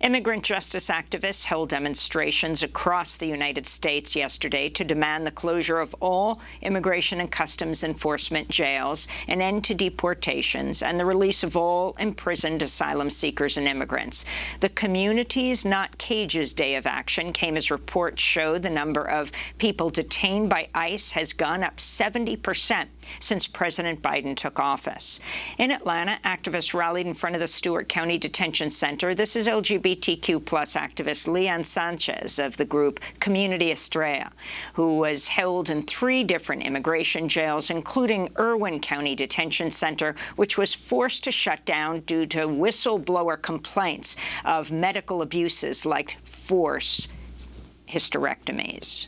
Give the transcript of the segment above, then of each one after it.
Immigrant justice activists held demonstrations across the United States yesterday to demand the closure of all Immigration and Customs Enforcement jails, an end to deportations, and the release of all imprisoned asylum seekers and immigrants. The Communities Not Cages Day of Action came as reports show the number of people detained by ICE has gone up 70 percent since President Biden took office. In Atlanta, activists rallied in front of the Stewart County Detention Center. This is LGBT LGBTQ plus activist Leon Sanchez of the group Community Estrella, who was held in three different immigration jails, including Irwin County Detention Center, which was forced to shut down due to whistleblower complaints of medical abuses like forced hysterectomies.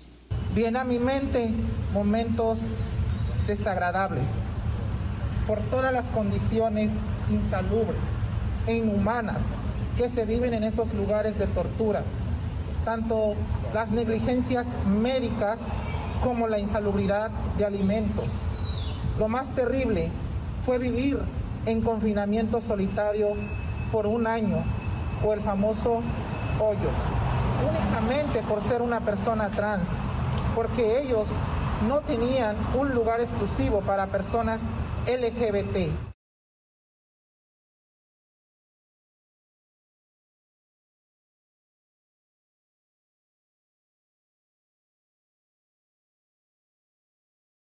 Viene a mi mente momentos desagradables por todas las condiciones insalubres e inhumanas que se viven en esos lugares de tortura, tanto las negligencias médicas como la insalubridad de alimentos. Lo más terrible fue vivir en confinamiento solitario por un año o el famoso hoyo, únicamente por ser una persona trans, porque ellos no tenían un lugar exclusivo para personas LGBT.